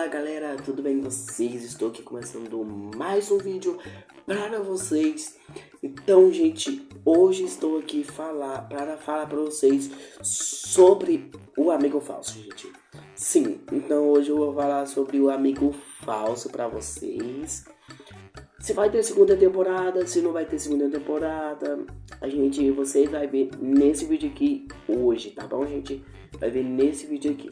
Fala galera, tudo bem com vocês? Estou aqui começando mais um vídeo para vocês. Então, gente, hoje estou aqui falar para falar para vocês sobre o amigo falso, gente. Sim, então hoje eu vou falar sobre o amigo falso para vocês. Se vai ter segunda temporada, se não vai ter segunda temporada, a gente, vocês vai ver nesse vídeo aqui hoje, tá bom, gente? Vai ver nesse vídeo aqui.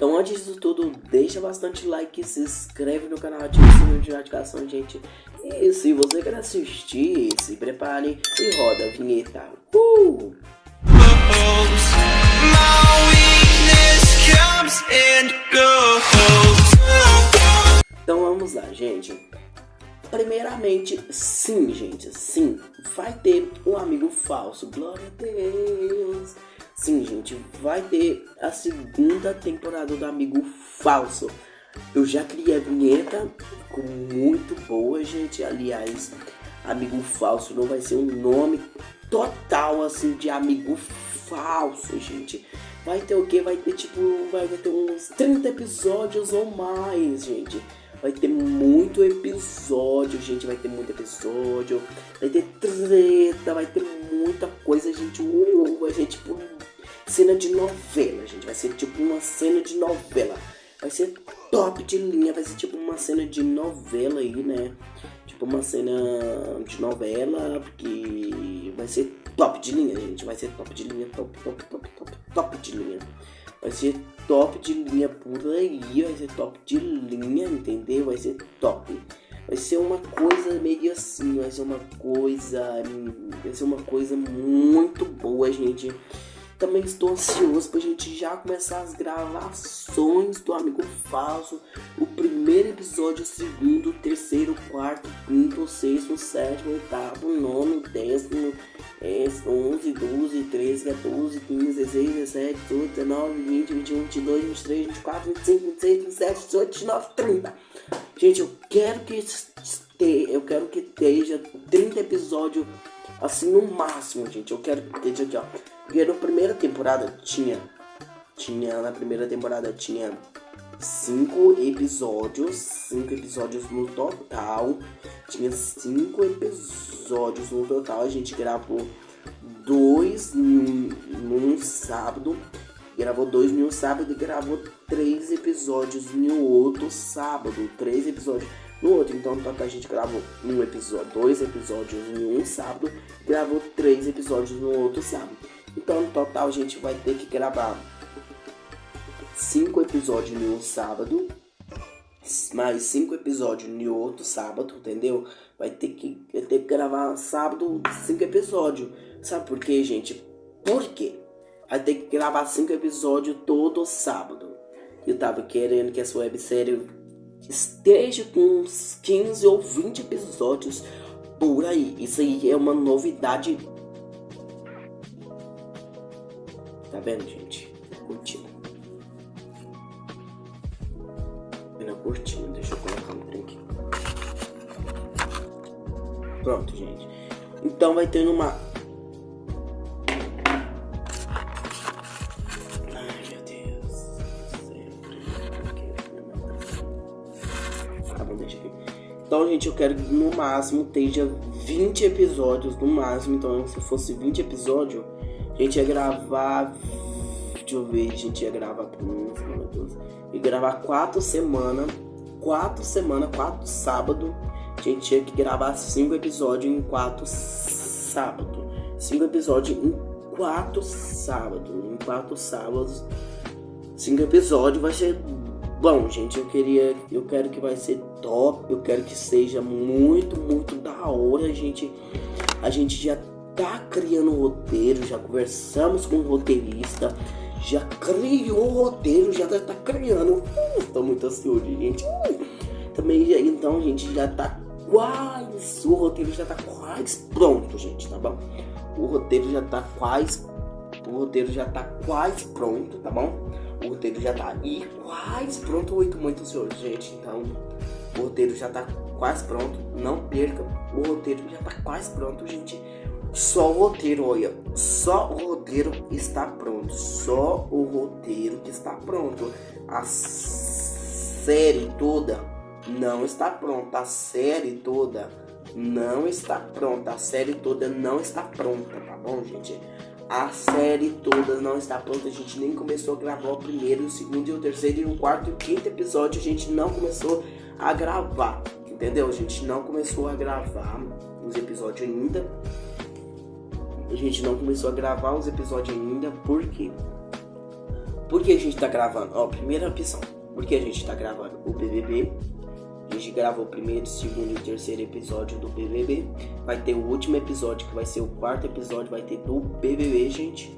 Então antes disso tudo, deixa bastante like, se inscreve no canal, ativa o sininho de notificação, gente. E se você quer assistir, se prepare e roda a vinheta. Uh! Então vamos lá, gente. Primeiramente, sim, gente, sim, vai ter um amigo falso. Glória a Deus. Sim, gente, vai ter a segunda temporada do Amigo Falso. Eu já criei a vinheta, ficou muito boa, gente. Aliás, Amigo Falso não vai ser um nome total assim de Amigo Falso, gente. Vai ter o que? Vai ter tipo, vai ter uns 30 episódios ou mais, gente. Vai ter muito episódio, gente. Vai ter muito episódio. Vai ter treta, vai ter muita coisa, gente. Uh, vai ser tipo cena de novela, gente. Vai ser tipo uma cena de novela. Vai ser top de linha, vai ser tipo uma cena de novela aí, né? Tipo uma cena de novela, porque vai ser top de linha, gente. Vai ser top de linha, top, top, top, top, top de linha. Vai ser top de linha por aí, vai ser top de linha, entendeu? Vai ser top. Vai ser uma coisa meio assim, vai ser uma coisa, vai ser uma coisa muito boa, gente. Também estou ansioso pra gente já começar as gravações do Amigo Falso. O primeiro episódio, o segundo, o terceiro, o quarto, o quinto, o sexto, o sétimo, o oitavo, o nono, o décimo, é, 11, 12, 13, 14, 15, 16, 17, 18, 19, 20, 21, 22, 23, 24, 25, 26, 27, 28, 29, 30. Gente, eu quero que eu quero que esteja 30 episódios assim no máximo, gente. Eu quero que esteja aqui, ó. Porque na primeira temporada tinha. Tinha. Na primeira temporada tinha cinco episódios. Cinco episódios no total. Tinha cinco episódios no total. A gente gravou dois num, num sábado. Gravou dois em um sábado e gravou três episódios no outro sábado. Três episódios no outro. Então, no total, a gente gravou um episódio, dois episódios em um sábado. Gravou três episódios no outro sábado. Então, no total, a gente vai ter que gravar cinco episódios em um sábado, mais cinco episódios em outro sábado, entendeu? Vai ter que, vai ter que gravar sábado cinco episódios. Sabe por quê, gente? Por quê? Vai ter que gravar cinco episódios todo sábado. Eu tava querendo que essa websérie esteja com uns 15 ou 20 episódios por aí. Isso aí é uma novidade Tá vendo, gente? Curtindo. Vendo curtindo. Deixa eu colocar um trem aqui. Pronto, gente. Então vai ter uma... Então, gente, eu quero que no máximo esteja 20 episódios, no máximo. Então, se fosse 20 episódios, a gente ia gravar. Deixa eu ver, a gente ia gravar semana, duas. Ia gravar quatro semanas. Quatro semanas, quatro sábado. A gente tinha que gravar cinco episódios em quatro sábados. Cinco episódios em quatro sábados. Em quatro sábados. Cinco episódios vai ser bom, gente. Eu queria. Eu quero que vai ser top. Eu quero que seja muito, muito da hora, gente. A gente já tá criando um roteiro, já conversamos com o roteirista, já criou o roteiro, já tá criando. Estou muito ansioso, gente. Também, então, a gente já tá quase, o roteiro já tá quase pronto, gente, tá bom? O roteiro já tá quase, o roteiro já tá quase pronto, tá bom? O roteiro já tá aí quase pronto, muito, muito ansioso, gente, então o roteiro já tá quase pronto, não perca, o roteiro já tá quase pronto, gente. Só o roteiro, olha, só o roteiro está pronto. Só o roteiro que está pronto. As série toda não está pronta. A série toda não está pronta. A série toda não está pronta, tá bom, gente? A série toda não está pronta. A gente nem começou a gravar o primeiro, o segundo e o terceiro e o quarto e o quinto episódio. A gente não começou a gravar, entendeu? A gente não começou a gravar os episódios ainda. A gente não começou a gravar os episódios ainda, por quê? Por que a gente tá gravando? Ó, primeira opção. Por que a gente tá gravando o BBB? Gente gravou o primeiro, segundo e terceiro episódio do BBB. Vai ter o último episódio, que vai ser o quarto episódio, vai ter do BBB, gente.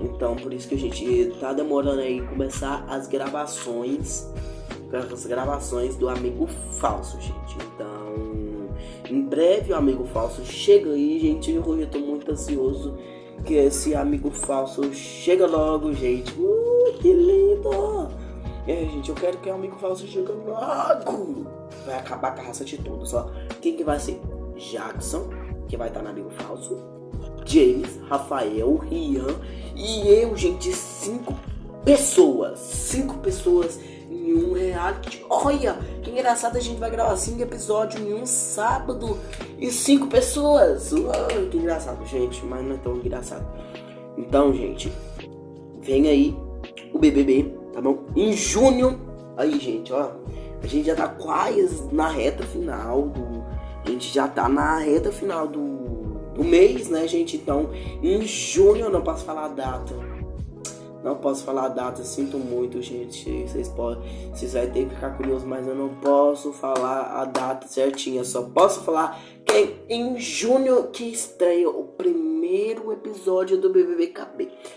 Então, por isso que a gente tá demorando aí começar as gravações, as gravações do Amigo Falso, gente. Então, em breve o Amigo Falso chega aí, gente. Eu tô muito ansioso que esse Amigo Falso chega logo, gente. Uh, que lindo! Aí, gente, eu quero que o Amigo Falso chegue logo. Vai acabar com a raça de todos, ó. Quem que vai ser? Jackson, que vai estar no Amigo Falso. James, Rafael, Rian e eu, gente, cinco pessoas. Cinco pessoas em um reality. Olha, que engraçado, a gente vai gravar cinco episódios em um sábado e cinco pessoas. Uau, que engraçado, gente, mas não é tão engraçado. Então, gente, vem aí o BBB tá bom? Em junho, aí gente, ó, a gente já tá quase na reta final do, a gente já tá na reta final do, do mês, né, gente? Então, em junho eu não posso falar a data. Não posso falar a data, sinto muito, gente. Vocês podem, vocês vão ter que ficar curiosos, mas eu não posso falar a data certinha. Só posso falar que em junho que estreia o primeiro episódio do BBB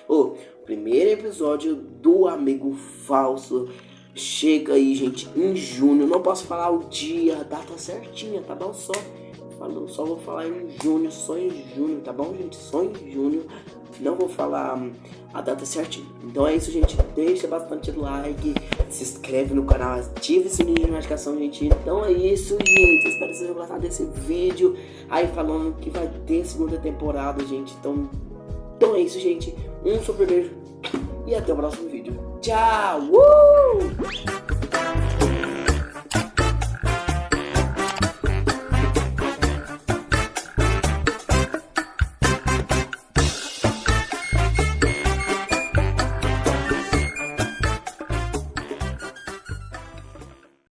Oh, primeiro episódio do Amigo Falso. Chega aí, gente, em junho. Não posso falar o dia, a data certinha, tá bom? Só, falou, só vou falar em junho, só em junho, tá bom, gente? Só em junho. Não vou falar hum, a data certinha. Então é isso, gente. Deixa bastante like, se inscreve no canal, ativa esse sininho de notificação, gente. Então é isso, gente. Espero que vocês tenham gostado desse vídeo. Aí falando que vai ter segunda temporada, gente. Então, então é isso, gente. Um super beijo e até o próximo vídeo. Tchau! Uh!